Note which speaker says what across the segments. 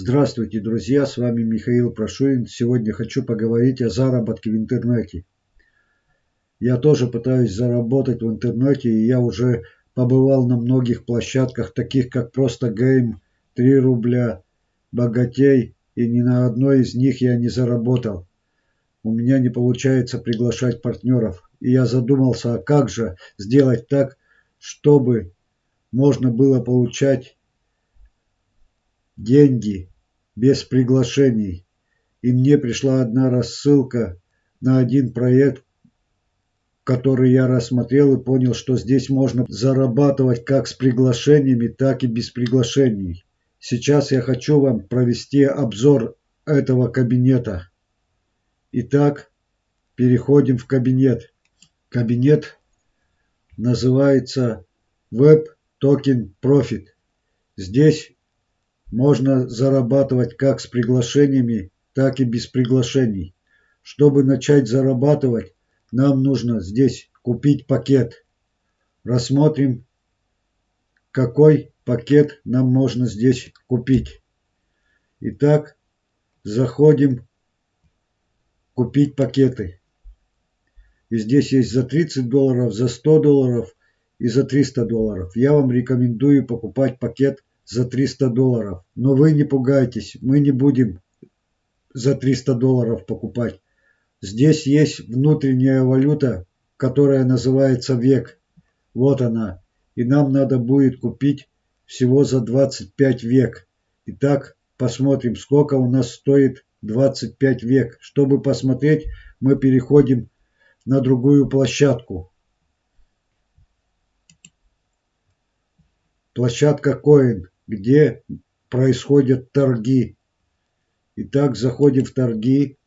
Speaker 1: Здравствуйте, друзья! С вами Михаил Прошурин. Сегодня хочу поговорить о заработке в интернете. Я тоже пытаюсь заработать в интернете, и я уже побывал на многих площадках, таких как Просто Гейм, 3 рубля, Богатей, и ни на одной из них я не заработал. У меня не получается приглашать партнеров, и я задумался, а как же сделать так, чтобы можно было получать деньги без приглашений. И мне пришла одна рассылка на один проект, который я рассмотрел и понял, что здесь можно зарабатывать как с приглашениями, так и без приглашений. Сейчас я хочу вам провести обзор этого кабинета. Итак, переходим в кабинет. Кабинет называется Web Token Profit. Здесь можно зарабатывать как с приглашениями, так и без приглашений. Чтобы начать зарабатывать, нам нужно здесь купить пакет. Рассмотрим, какой пакет нам можно здесь купить. Итак, заходим купить пакеты. И здесь есть за 30 долларов, за 100 долларов и за 300 долларов. Я вам рекомендую покупать пакет за 300 долларов. Но вы не пугайтесь, мы не будем за 300 долларов покупать. Здесь есть внутренняя валюта, которая называется век. Вот она. И нам надо будет купить всего за 25 век. Итак, посмотрим, сколько у нас стоит 25 век. Чтобы посмотреть, мы переходим на другую площадку. Площадка Coin где происходят торги. Итак, заходим в торги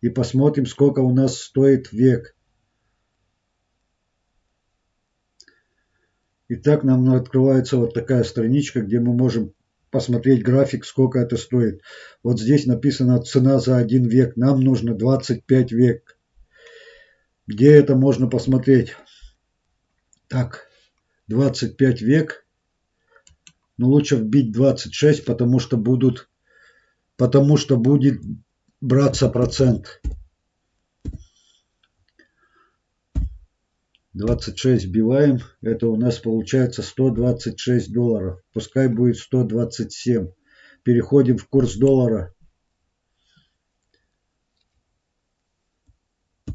Speaker 1: и посмотрим, сколько у нас стоит век. Итак, нам открывается вот такая страничка, где мы можем посмотреть график, сколько это стоит. Вот здесь написано цена за один век. Нам нужно 25 век. Где это можно посмотреть? Так, 25 век но лучше вбить 26, потому что будут, потому что будет браться процент. 26 вбиваем, это у нас получается 126 долларов. Пускай будет 127. Переходим в курс доллара.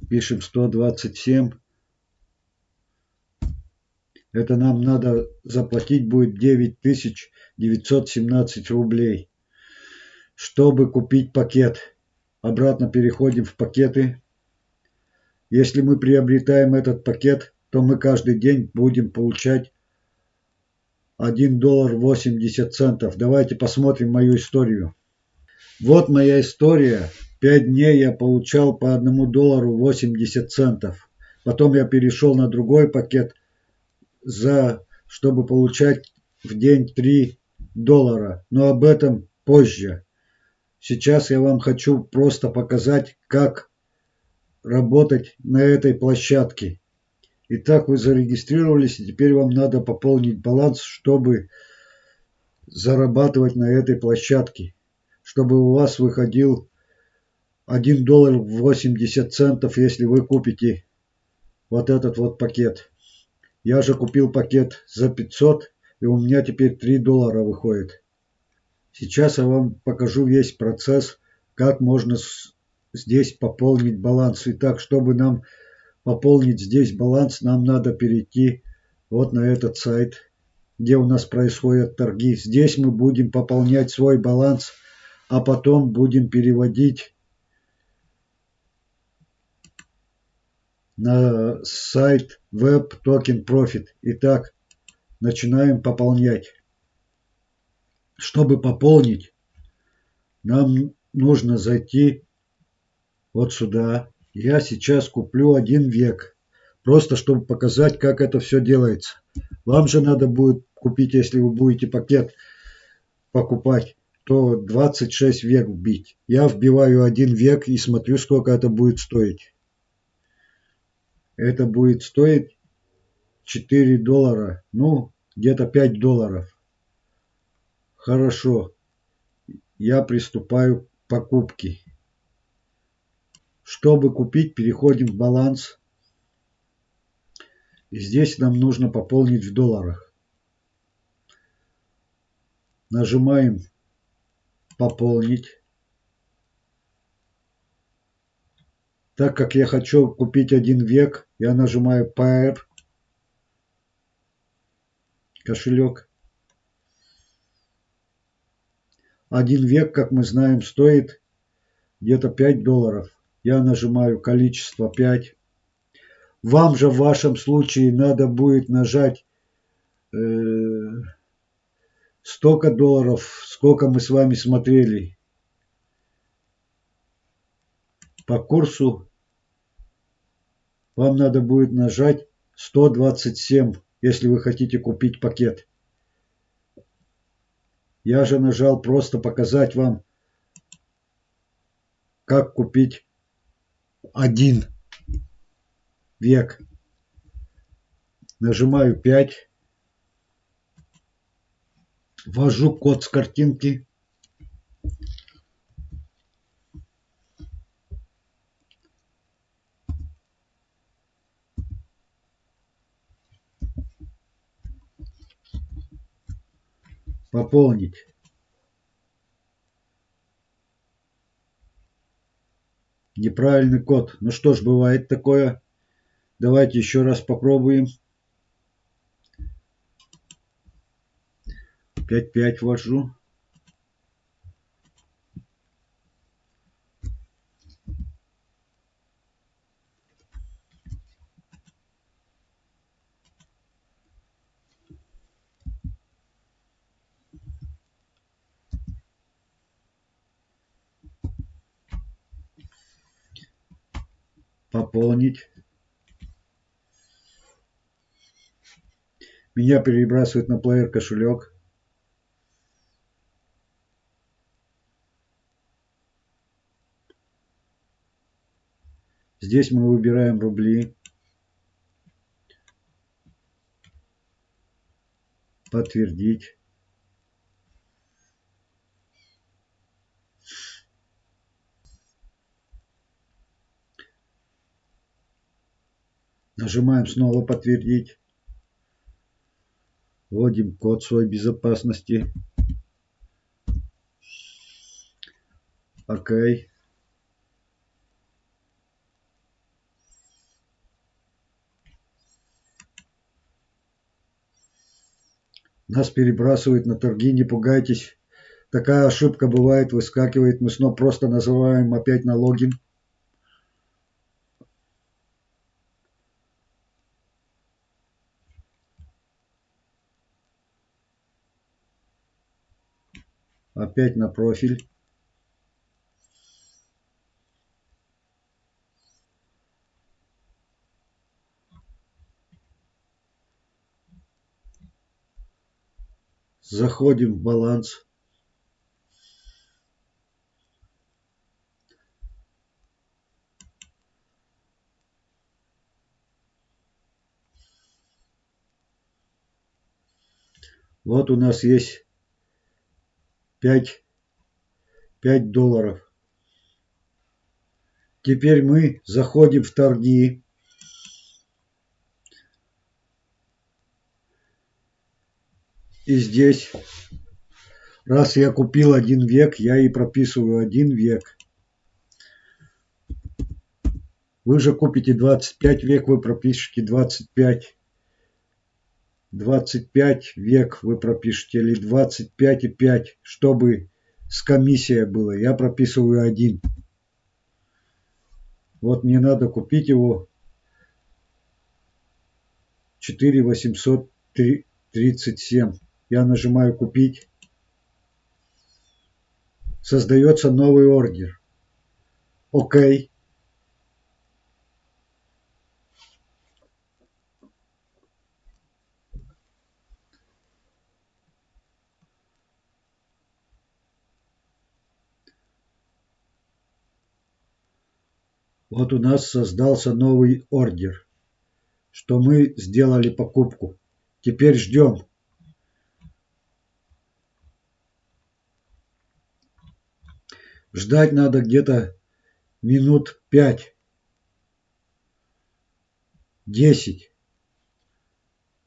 Speaker 1: Пишем 127. Это нам надо заплатить будет 9917 рублей, чтобы купить пакет. Обратно переходим в пакеты. Если мы приобретаем этот пакет, то мы каждый день будем получать 1 доллар 80 центов. Давайте посмотрим мою историю. Вот моя история. Пять дней я получал по 1 доллару 80 центов. Потом я перешел на другой пакет – за, чтобы получать в день 3 доллара. Но об этом позже. Сейчас я вам хочу просто показать, как работать на этой площадке. Итак, вы зарегистрировались, и теперь вам надо пополнить баланс, чтобы зарабатывать на этой площадке. Чтобы у вас выходил 1 доллар 80 центов, если вы купите вот этот вот пакет. Я же купил пакет за 500, и у меня теперь 3 доллара выходит. Сейчас я вам покажу весь процесс, как можно здесь пополнить баланс. Итак, чтобы нам пополнить здесь баланс, нам надо перейти вот на этот сайт, где у нас происходят торги. Здесь мы будем пополнять свой баланс, а потом будем переводить на сайт Web Token Profit. Итак, начинаем пополнять. Чтобы пополнить, нам нужно зайти вот сюда. Я сейчас куплю один век. Просто чтобы показать, как это все делается. Вам же надо будет купить, если вы будете пакет покупать, то 26 век вбить. Я вбиваю один век и смотрю, сколько это будет стоить это будет стоить 4 доллара, ну, где-то 5 долларов. Хорошо. я приступаю к покупке. Чтобы купить, переходим в баланс. И здесь нам нужно пополнить в долларах. Нажимаем «Пополнить». Так как я хочу купить один век, я нажимаю Pair, кошелек. Один век, как мы знаем, стоит где-то 5 долларов. Я нажимаю количество 5. Вам же в вашем случае надо будет нажать э, столько долларов, сколько мы с вами смотрели. По курсу вам надо будет нажать 127, если вы хотите купить пакет. Я же нажал просто показать вам, как купить один век. Нажимаю 5. Ввожу код с картинки. Пополнить. Неправильный код. Ну что ж, бывает такое. Давайте еще раз попробуем. 5-5 ввожу. Пополнить. Меня перебрасывает на плеер кошелек. Здесь мы выбираем рубли. Подтвердить. Нажимаем снова подтвердить. Вводим код своей безопасности. Окей. Нас перебрасывают на торги, не пугайтесь. Такая ошибка бывает, выскакивает. Мы снова просто называем опять на логин. Опять на профиль. Заходим в баланс. Вот у нас есть 5, 5 долларов. Теперь мы заходим в торги. И здесь, раз я купил один век, я и прописываю один век. Вы же купите 25 век, вы пропишете 25. 25 век вы пропишете или 25 и 5, чтобы с комиссией было. Я прописываю один. Вот мне надо купить его 4837. Я нажимаю купить. Создается новый ордер. Окей. Вот у нас создался новый ордер, что мы сделали покупку. Теперь ждем. Ждать надо где-то минут пять, десять.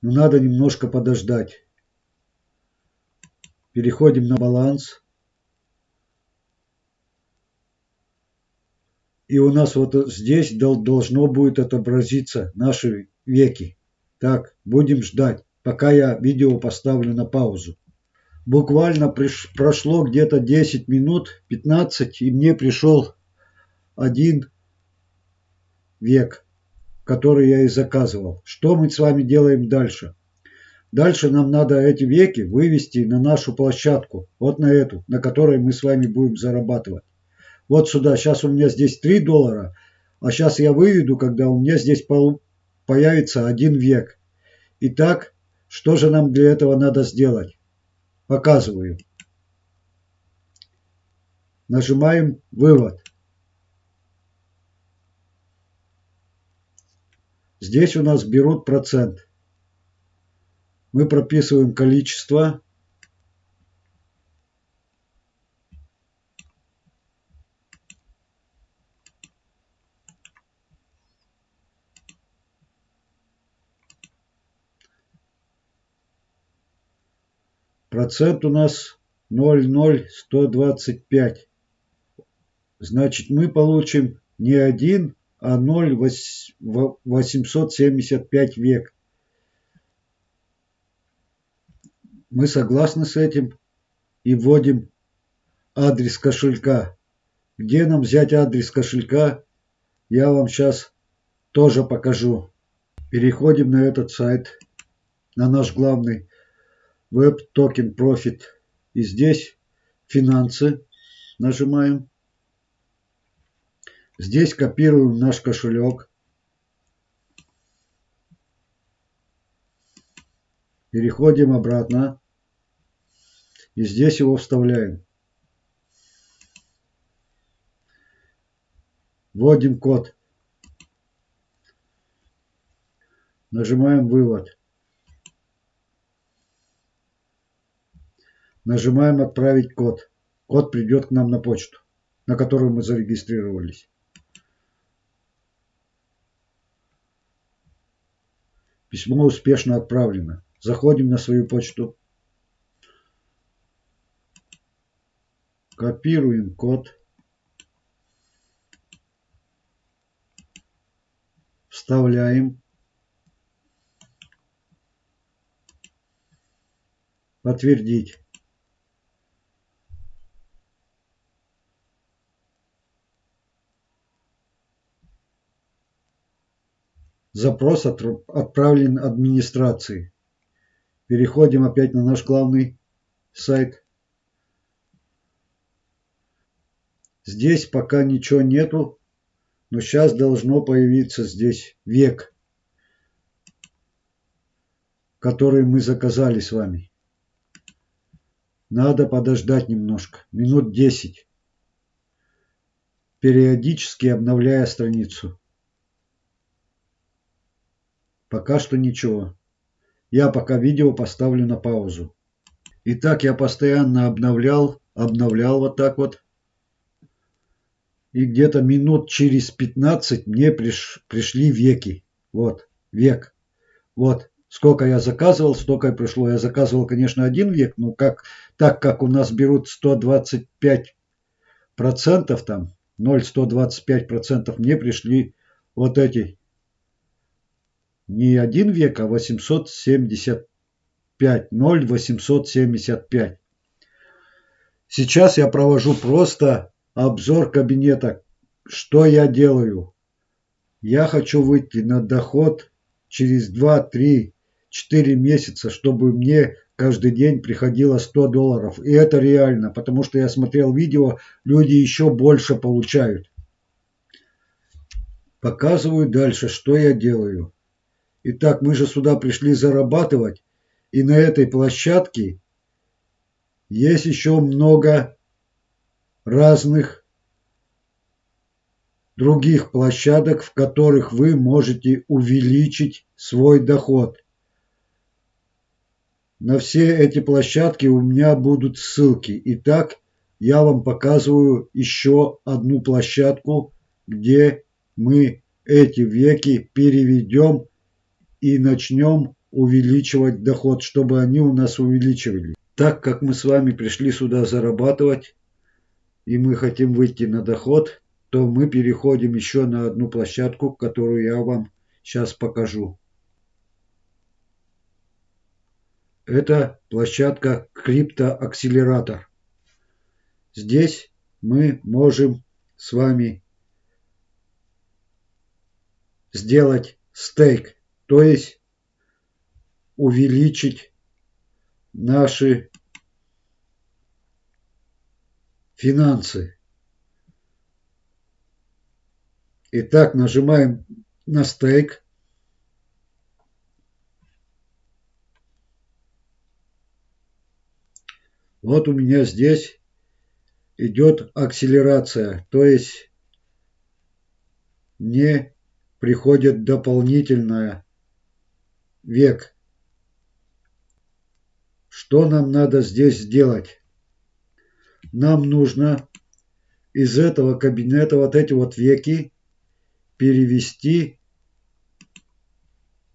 Speaker 1: Но надо немножко подождать. Переходим на баланс. И у нас вот здесь должно будет отобразиться наши веки. Так, будем ждать, пока я видео поставлю на паузу. Буквально приш, прошло где-то 10 минут, 15, и мне пришел один век, который я и заказывал. Что мы с вами делаем дальше? Дальше нам надо эти веки вывести на нашу площадку, вот на эту, на которой мы с вами будем зарабатывать. Вот сюда, сейчас у меня здесь 3 доллара, а сейчас я выведу, когда у меня здесь появится один век. Итак, что же нам для этого надо сделать? Показываю. Нажимаем «Вывод». Здесь у нас берут процент. Мы прописываем количество. Процент у нас 0,0125. Значит, мы получим не 1, а 0,875 век. Мы согласны с этим и вводим адрес кошелька. Где нам взять адрес кошелька, я вам сейчас тоже покажу. Переходим на этот сайт, на наш главный Web Token Profit. И здесь финансы нажимаем. Здесь копируем наш кошелек. Переходим обратно. И здесь его вставляем. Вводим код. Нажимаем «Вывод». Нажимаем «Отправить код». Код придет к нам на почту, на которую мы зарегистрировались. Письмо успешно отправлено. Заходим на свою почту. Копируем код. Вставляем. Подтвердить. Запрос отправлен администрации. Переходим опять на наш главный сайт. Здесь пока ничего нету, но сейчас должно появиться здесь век, который мы заказали с вами. Надо подождать немножко, минут 10, периодически обновляя страницу. Пока что ничего. Я пока видео поставлю на паузу. Итак, я постоянно обновлял, обновлял вот так вот и где-то минут через 15 мне приш, пришли веки. Вот, век. Вот, сколько я заказывал, столько и пришло. Я заказывал, конечно, один век, но как, так как у нас берут 125 процентов там, 0,125 процентов, мне пришли вот эти не один век, а 875, 0,875. Сейчас я провожу просто обзор кабинета. Что я делаю? Я хочу выйти на доход через 2, 3, 4 месяца, чтобы мне каждый день приходило 100 долларов. И это реально, потому что я смотрел видео, люди еще больше получают. Показываю дальше, что я делаю. Итак, мы же сюда пришли зарабатывать, и на этой площадке есть еще много разных других площадок, в которых вы можете увеличить свой доход. На все эти площадки у меня будут ссылки. Итак, я вам показываю еще одну площадку, где мы эти веки переведем и начнем увеличивать доход, чтобы они у нас увеличивались. Так как мы с вами пришли сюда зарабатывать, и мы хотим выйти на доход, то мы переходим еще на одну площадку, которую я вам сейчас покажу. Это площадка криптоакселератор. Здесь мы можем с вами сделать стейк, то есть увеличить наши финансы. Итак, нажимаем на стейк. Вот у меня здесь идет акселерация, то есть не приходит дополнительная век. Что нам надо здесь сделать? Нам нужно из этого кабинета вот эти вот веки перевести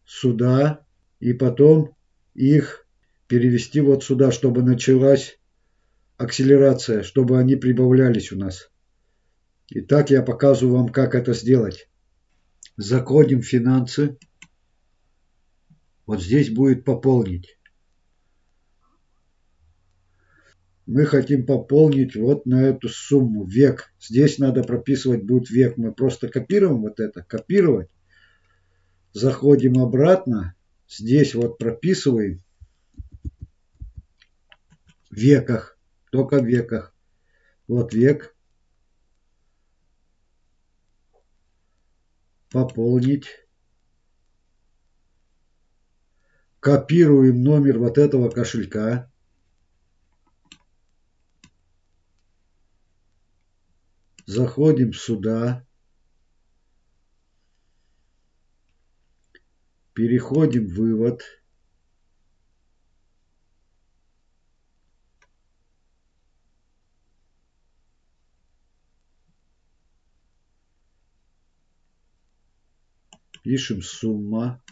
Speaker 1: сюда и потом их перевести вот сюда, чтобы началась акселерация, чтобы они прибавлялись у нас. Итак, я показываю вам, как это сделать. Заходим в финансы. Вот здесь будет пополнить. Мы хотим пополнить вот на эту сумму век. Здесь надо прописывать будет век. Мы просто копируем вот это, копировать. Заходим обратно. Здесь вот прописываем веках, только веках. Вот век. Пополнить. Копируем номер вот этого кошелька. Заходим сюда. Переходим в вывод. Пишем сумма.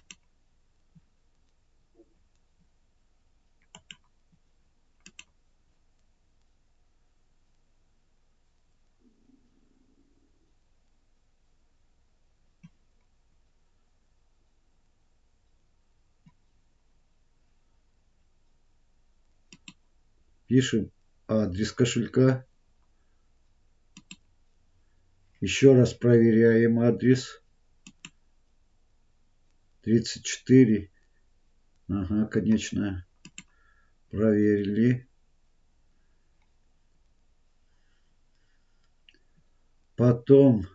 Speaker 1: Пишем адрес кошелька. Еще раз проверяем адрес. 34. Ага, конечно. Проверили. Потом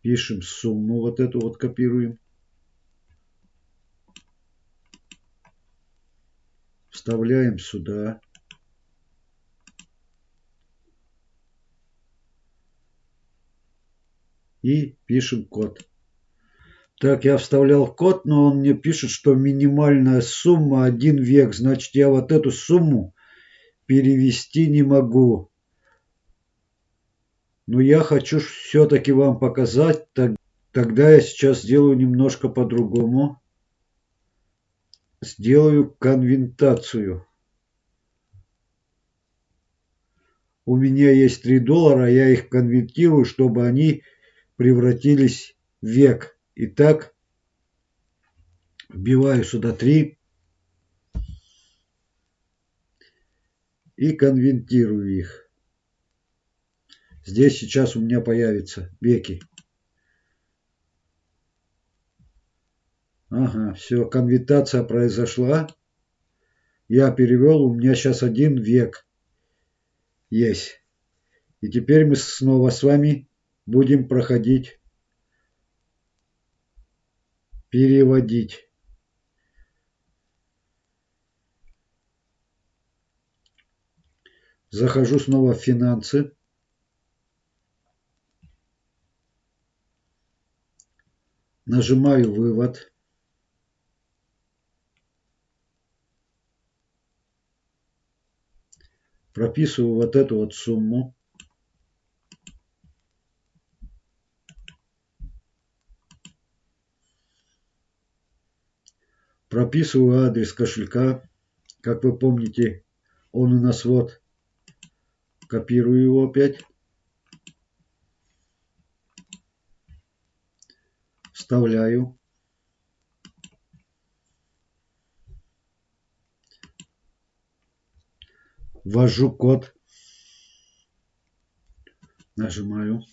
Speaker 1: пишем сумму, вот эту вот копируем. Вставляем сюда. и пишем код. Так, я вставлял код, но он мне пишет, что минимальная сумма один век. Значит, я вот эту сумму перевести не могу. Но я хочу все-таки вам показать. Тогда я сейчас сделаю немножко по-другому. Сделаю конвентацию. У меня есть 3 доллара, я их конвертирую, чтобы они превратились в век. Итак, вбиваю сюда 3 и конвертирую их. Здесь сейчас у меня появятся веки. Ага, все, конвертация произошла. Я перевел, у меня сейчас один век есть. И теперь мы снова с вами будем проходить, переводить. Захожу снова в финансы. Нажимаю вывод. Прописываю вот эту вот сумму. Прописываю адрес кошелька. Как вы помните, он у нас вот. Копирую его опять. Вставляю. Ввожу код. Нажимаю.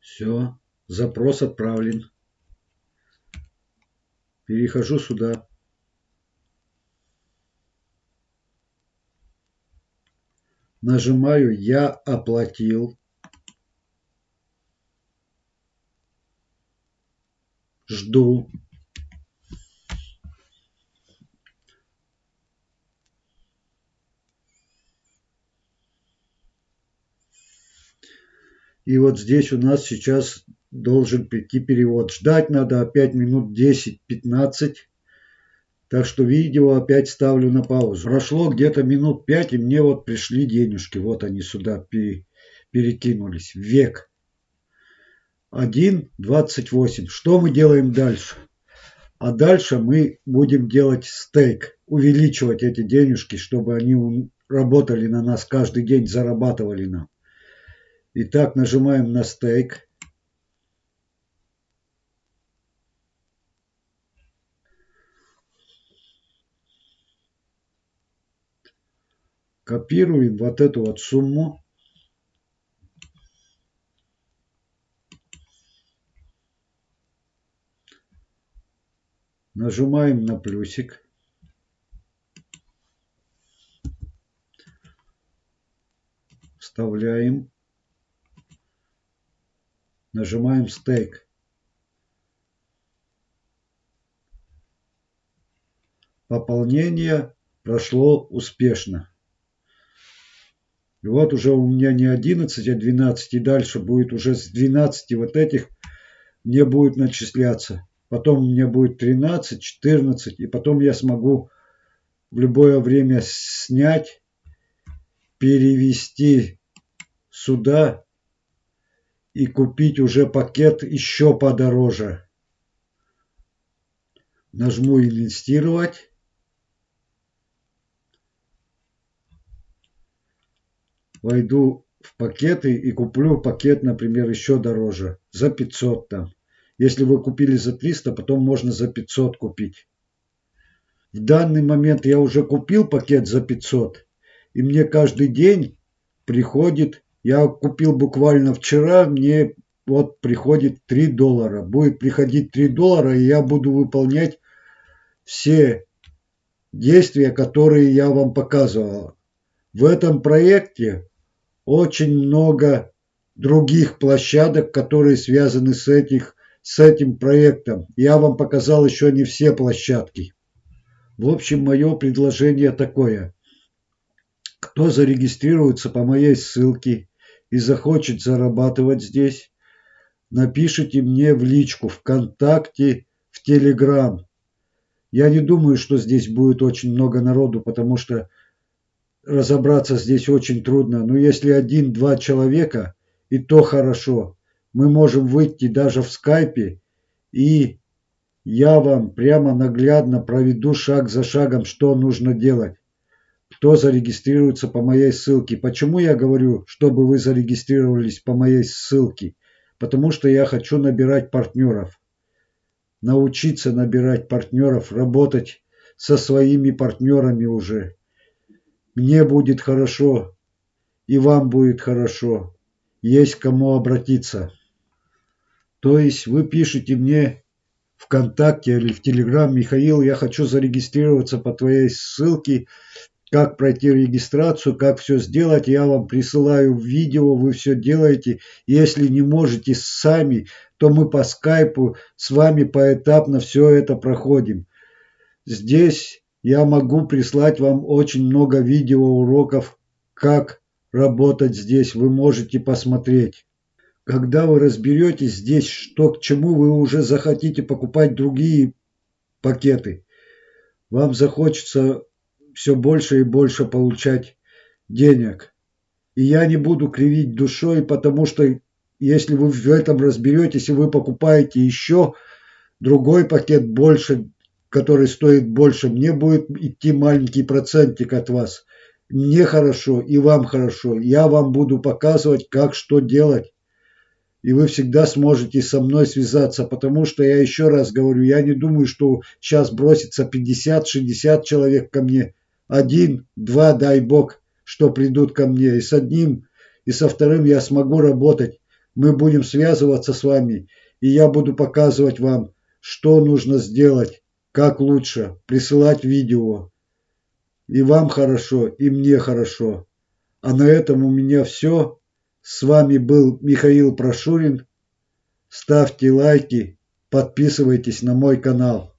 Speaker 1: Все. Запрос отправлен. Перехожу сюда. Нажимаю «Я оплатил». Жду. И вот здесь у нас сейчас должен прийти перевод. Ждать надо опять минут 10-15. Так что видео опять ставлю на паузу. Прошло где-то минут 5, и мне вот пришли денежки. Вот они сюда перекинулись. Век. 1.28. Что мы делаем дальше? А дальше мы будем делать стейк. Увеличивать эти денежки, чтобы они работали на нас каждый день, зарабатывали нам. Итак, нажимаем на стейк. Копируем вот эту вот сумму. Нажимаем на плюсик. Вставляем. Нажимаем стейк. Пополнение прошло успешно. И вот уже у меня не 11, а 12, и дальше будет уже с 12 вот этих мне будет начисляться. Потом у меня будет 13, 14, и потом я смогу в любое время снять, перевести сюда и купить уже пакет еще подороже. Нажму инвестировать. войду в пакеты и куплю пакет, например, еще дороже, за 500 там. Если вы купили за 300, потом можно за 500 купить. В данный момент я уже купил пакет за 500, и мне каждый день приходит, я купил буквально вчера, мне вот приходит 3 доллара. Будет приходить 3 доллара, и я буду выполнять все действия, которые я вам показывал. В этом проекте очень много других площадок, которые связаны с, этих, с этим проектом. Я вам показал еще не все площадки. В общем, мое предложение такое. Кто зарегистрируется по моей ссылке и захочет зарабатывать здесь, напишите мне в личку ВКонтакте, в Телеграм. Я не думаю, что здесь будет очень много народу, потому что разобраться здесь очень трудно. Но если один-два человека, и то хорошо. Мы можем выйти даже в скайпе, и я вам прямо наглядно проведу шаг за шагом, что нужно делать. Кто зарегистрируется по моей ссылке. Почему я говорю, чтобы вы зарегистрировались по моей ссылке? Потому что я хочу набирать партнеров. Научиться набирать партнеров, работать со своими партнерами уже. Мне будет хорошо, и вам будет хорошо. Есть кому обратиться. То есть вы пишете мне ВКонтакте или в Телеграм, Михаил, я хочу зарегистрироваться по твоей ссылке, как пройти регистрацию, как все сделать, я вам присылаю видео, вы все делаете. Если не можете сами, то мы по скайпу с вами поэтапно все это проходим. Здесь я могу прислать вам очень много видеоуроков, как работать здесь. Вы можете посмотреть. Когда вы разберетесь здесь, что к чему, вы уже захотите покупать другие пакеты. Вам захочется все больше и больше получать денег. И я не буду кривить душой, потому что если вы в этом разберетесь и вы покупаете еще другой пакет больше, который стоит больше, мне будет идти маленький процентик от вас. Мне хорошо и вам хорошо. Я вам буду показывать, как что делать. И вы всегда сможете со мной связаться, потому что я еще раз говорю, я не думаю, что сейчас бросится 50-60 человек ко мне. Один, два, дай бог, что придут ко мне. И с одним, и со вторым я смогу работать. Мы будем связываться с вами, и я буду показывать вам, что нужно сделать, как лучше, присылать видео. И вам хорошо, и мне хорошо. А на этом у меня все. С вами был Михаил Прошурин. Ставьте лайки, подписывайтесь на мой канал.